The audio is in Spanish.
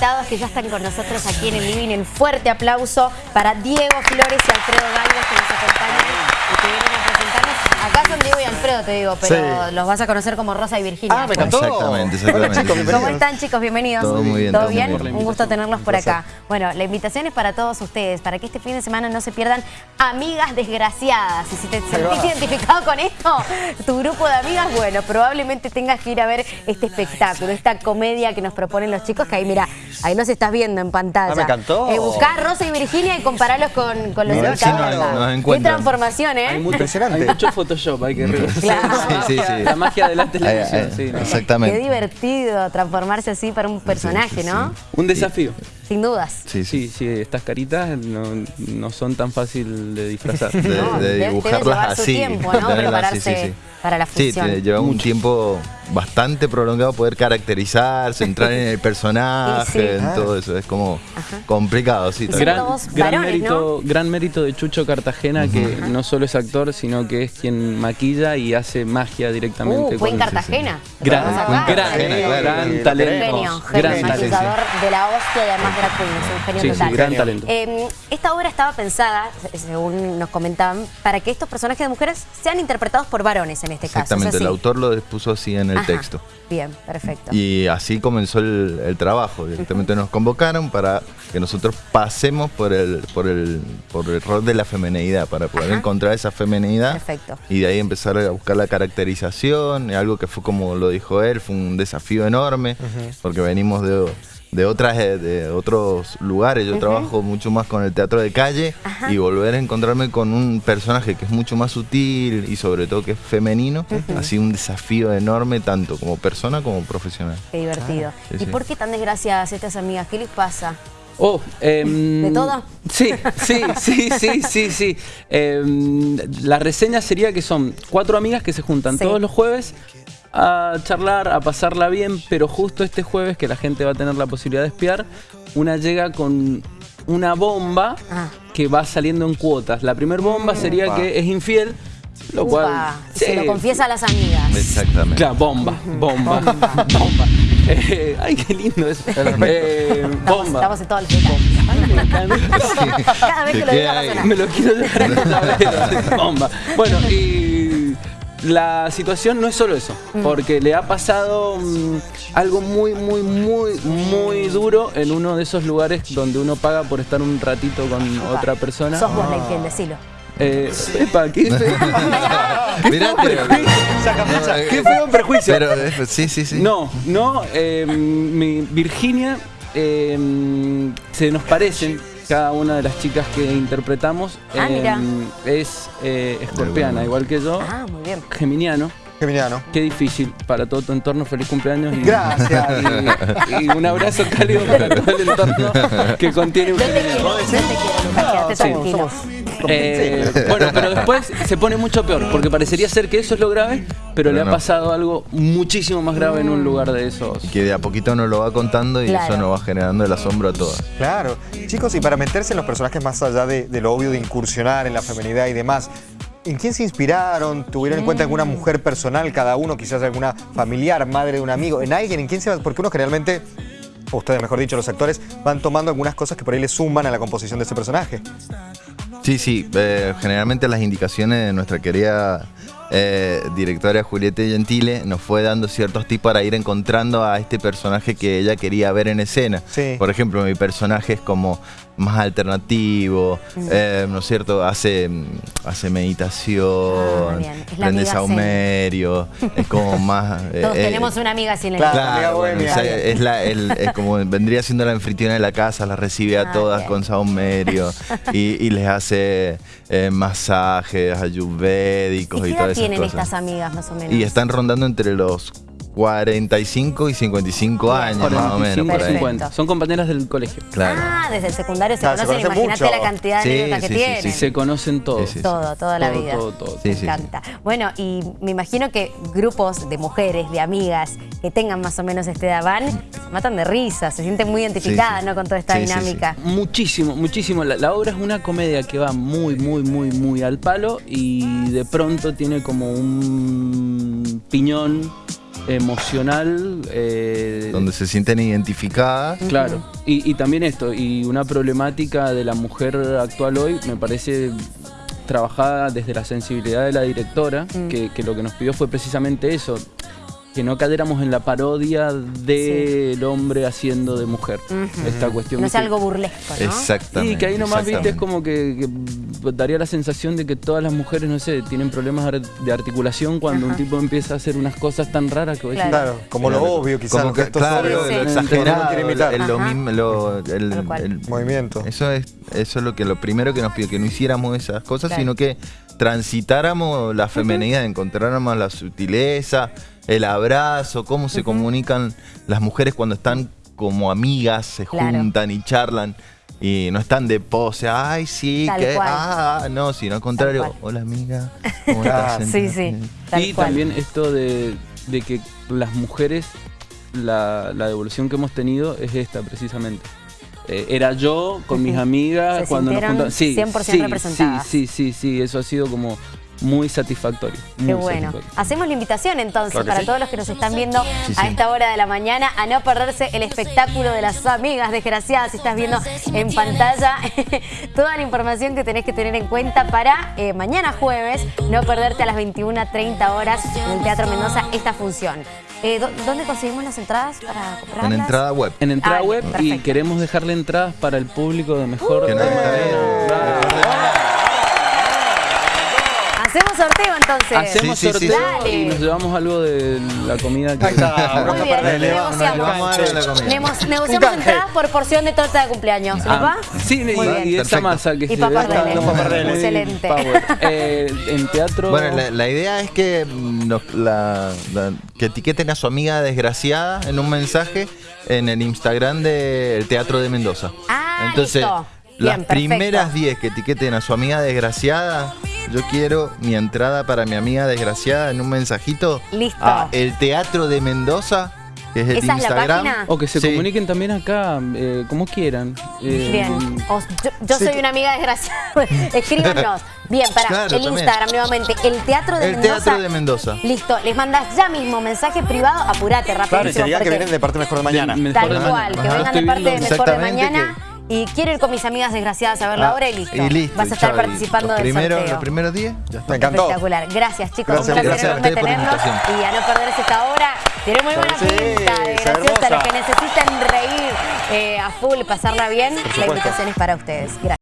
invitados que ya están con nosotros aquí en el living. El fuerte aplauso para Diego Flores y Alfredo Galvez que nos acompañan y que vienen a presentarnos. Acá son Diego y Alfredo, te digo, pero Sí. los vas a conocer como Rosa y Virginia. Ah, me encantó. Exactamente, exactamente. Hola, chicos, Sí, sí. bienvenidos. ¿Cómo están chicos? Bienvenidos. Todo muy bien, ¿Todo bien? bien. Un gusto tenerlos por acá. Bueno, la invitación es para todos ustedes, para que este fin de semana no se pierdan Amigas Desgraciadas. Y si te sentís identificado con esto, tu grupo de amigas, bueno, probablemente tengas que ir a ver este espectáculo, esta comedia que nos proponen los chicos, que ahí mira, ahí los estás viendo en pantalla. Ah, me encantó. Eh, buscá a Rosa y Virginia y compararlos con, con los sí, nos- nos Qué transformación, ¿eh? Hay mucho, Impresionante. hay mucho Photoshop, hay que. Claro. Sí, sí, sí. La magia de la Ahí, televisión, ahí, sí, ¿no? Qué Exactamente. divertido transformarse así para un personaje, ¿no? Un desafío. Sin dudas. Sí, sí. Sí, sí, estas caritas no, no son tan fácil de disfrazar. De, No, de debe dibujarlas llevar su así. tiempo, ¿no? de Prepararse para la Sí, función. te lleva un tiempo bastante prolongado poder caracterizarse, entrar en el personaje, Sí, sí. en todo eso. Es como complicado, sí. Gran, gran varones, mérito, gran mérito de Chucho Cartagena, que no solo es actor, sino que es quien maquilla y hace magia directamente. Uh, fue en con- Cartagena. Gran, Vamos fue en acá. gran, gran Lo talento. Genio, gran genio, talento. maquillador de la hostia y además es un genio Sí, sí, total. gran talento. Eh, esta obra estaba pensada, se- según nos comentaban, para que estos personajes de mujeres sean interpretados por varones en este caso. Exactamente, el autor lo puso así en el Ajá. texto. Bien, perfecto. Y así comenzó el, el trabajo. Directamente nos convocaron para que nosotros pasemos por el, por el, por el rol de la femenidad, para poder Ajá. encontrar esa femenidad. Perfecto. Y de ahí empezar a buscar la caracterización, algo que fue como lo dijo él, fue un desafío enorme, porque venimos de, de otras eh, de otros lugares, yo trabajo mucho más con el teatro de calle Ajá. y volver a encontrarme con un personaje que es mucho más sutil y sobre todo que es femenino, ha sido un desafío enorme tanto como persona como profesional. Qué divertido. Sí, ¿Y sí. por qué tan desgraciadas estas amigas? ¿Qué les pasa? Oh, em, ¿De todo? Sí, sí, sí, sí, sí, sí. Em, la reseña sería que son cuatro amigas que se juntan Sí. todos los jueves a charlar, a pasarla bien, pero justo este jueves que la gente va a tener la posibilidad de espiar, una llega con una bomba Ah. que va saliendo en cuotas. La primera bomba sería Upa. que es infiel, lo cual... Upa, se lo confiesa a las amigas. Exactamente. Claro, bomba, bomba, bomba. Eh, ay, qué lindo eso. Eh, Estamos, bomba. estamos en todos los detalles. Cada vez que lo diga a. Me lo quiero llevar en el tablero. Bomba. Bueno, y la situación no es solo eso, Mm. porque le ha pasado mm, algo muy, muy, muy, muy duro en uno de esos lugares donde uno paga por estar un ratito con otra persona. Sos vos la infiel, decilo. Eh, epa, ¿qué hice? Mirá, pero- eh, ¿Qué fue un prejuicio? Pero eh, sí, sí, sí. No, no, eh, mi Virginia eh, se nos parecen cada una de las chicas que interpretamos. Ah, eh, mira. Es eh, escorpiana, igual que yo, Ah, muy bien. geminiano. Geminiano. Qué difícil para todo tu entorno, feliz cumpleaños y, Gracias. y, y un abrazo cálido para todo el entorno que contiene yo un te quiero, Lucas, quédate sí, tranquilo. Eh, bueno, pero después se pone mucho peor, porque parecería ser que eso es lo grave, pero, Pero le ha no. pasado algo muchísimo más grave en un lugar de esos. Y que de a poquito nos lo va contando y Claro. eso nos va generando el asombro a todas. Claro. Chicos, y para meterse en los personajes más allá de, de lo obvio de incursionar en la feminidad y demás, ¿en quién se inspiraron? ¿Tuvieron en cuenta alguna mujer personal, cada uno, quizás alguna familiar, madre de un amigo? ¿En alguien? ¿En quién se va? Porque uno generalmente, o ustedes mejor dicho, los actores, van tomando algunas cosas que por ahí le suman a la composición de ese personaje. Sí, sí, eh, generalmente las indicaciones de nuestra querida eh, directora Julieta Gentile nos fue dando ciertos tips para ir encontrando a este personaje que ella quería ver en escena. Sí. Por ejemplo, mi personaje es como más alternativo, eh, ¿no es cierto? Hace, hace Ah, meditación, la prende saumerio, es como más... eh, Todos eh, tenemos una amiga el Claro. Claro, bueno, es, la, el- es como vendría siendo la anfitriona de la casa, las recibe a Ah, todas bien. con saumerio y, y les hace eh, masajes ayurvédicos ¿Y y, todas esas tienen estas amigas más o menos? Y están rondando entre los 45 y 55 Bien. años más o menos. 45, Por ahí. 50. Son compañeras del colegio. Claro. Ah, desde el secundario se se conocen, imagínate mucho. la cantidad de Sí, anécdotas que sí, sí, tienen. Y se conocen todos. Sí, sí. Todo, toda la Todo, vida. todo, todo. Sí, Me sí, sí. encanta. Bueno, y me imagino que grupos de mujeres, de amigas, que tengan más o menos esta edad van, se matan de risa, se sienten muy identificadas sí. ¿no? con toda esta Sí, sí, sí. dinámica. Muchísimo, muchísimo. La, la obra es una comedia que va muy, muy, muy, muy al palo y de pronto tiene como un piñón emocional. eh, Donde se sienten identificadas. Claro, y, y también esto, y una problemática de la mujer actual hoy, me parece trabajada desde la sensibilidad de la directora, Mm. que, que lo que nos pidió fue precisamente eso, que no cayéramos en la parodia del hombre haciendo de mujer. Esta cuestión. No ¿viste? algo burlesco, ¿no? Exactamente. Y que ahí nomás, viste, es como que, que daría la sensación de que todas las mujeres, no sé, tienen problemas de articulación cuando Ajá. un tipo empieza a hacer unas cosas tan raras que Claro. Claro, como lo obvio, quizás. Como que, gestos claro, lo exagerado, imitar. el- lo Ajá. mismo, lo- el- Movimiento. Eso es, eso es lo que lo primero que nos pidió, que no hiciéramos esas cosas, Claro. sino que transitáramos la femenidad, encontráramos la sutileza, el abrazo, cómo se comunican las mujeres cuando están como amigas, se Claro. juntan y charlan. Y no están de pose, ay, sí, Tal que, cual. ah, no, sino al contrario, hola amiga, ¿cómo estás? Sí, sí. Tal y cual. también esto de, de que las mujeres, la, la devolución que hemos tenido es esta precisamente. Eh, era yo con mis amigas Se cuando nos juntábamos. Sí, 100% sí, representadas. Sí, sí, sí, sí, eso ha sido como muy satisfactorio. Qué muy bueno. satisfactorio. Hacemos la invitación entonces Claro para sí. todos los que nos están viendo Sí, a esta hora de la mañana a no perderse el espectáculo de las amigas desgraciadas. Si estás viendo en pantalla toda la información que tenés que tener en cuenta para eh, mañana jueves, no perderte a las 21.30 horas en el Teatro Mendoza esta función. Eh, ¿dó- ¿Dónde conseguimos las entradas para comprarlas? En entrada web. En entrada Ah, web y queremos dejarle entradas para el público de mejor. Que no hay sorteo entonces. Hacemos Sí, sí, sí. sorteo Dale. y nos llevamos algo de la comida que. Ahí está, Muy bien, Le negociamos. le negociamos entradas por porción de torta de cumpleaños. ¿Les Ah, va? Sí, y, Muy bien. y esa masa que Y se papardeles. Excelente. Eh, en teatro. Bueno, la, la idea es que, mm, nos- la- la- que etiqueten a su amiga desgraciada en un mensaje en el Instagram del Teatro de Mendoza. Ah, Entonces, listo. las Bien, primeras 10 que etiqueten a su amiga desgraciada, yo quiero mi entrada para mi amiga desgraciada en un mensajito Listo. a el Teatro de Mendoza, que es el ¿Esa es la? O que se Sí. comuniquen también acá, eh, como quieran. Eh, Bien. O- yo yo Sí, soy una amiga desgraciada. Escríbanos. Bien, para Claro, el también. Instagram nuevamente. El Teatro de El Mendoza. Teatro de Mendoza. Listo. Les mandas ya mismo mensaje privado. Apurate, Claro, y te digan que vienen de parte mejor de mañana. de- Tal de cual, mañana. que Ajá. vengan de parte de Mejor de Mañana. Y quiero ir con mis amigas desgraciadas a ver la Ah, obra y listo. Y listo. Vas a estar participando los del primeros- sorteo. Los primeros 10, ya está. Me encantó. Espectacular. Gracias, chicos. Gracias, un placer enorme tenerlos. Y a no perderse esta hora. Tiene muy buena sí, pinta, graciosa. Los que necesitan reír eh, a full, pasarla bien, la invitación es para ustedes. Gracias.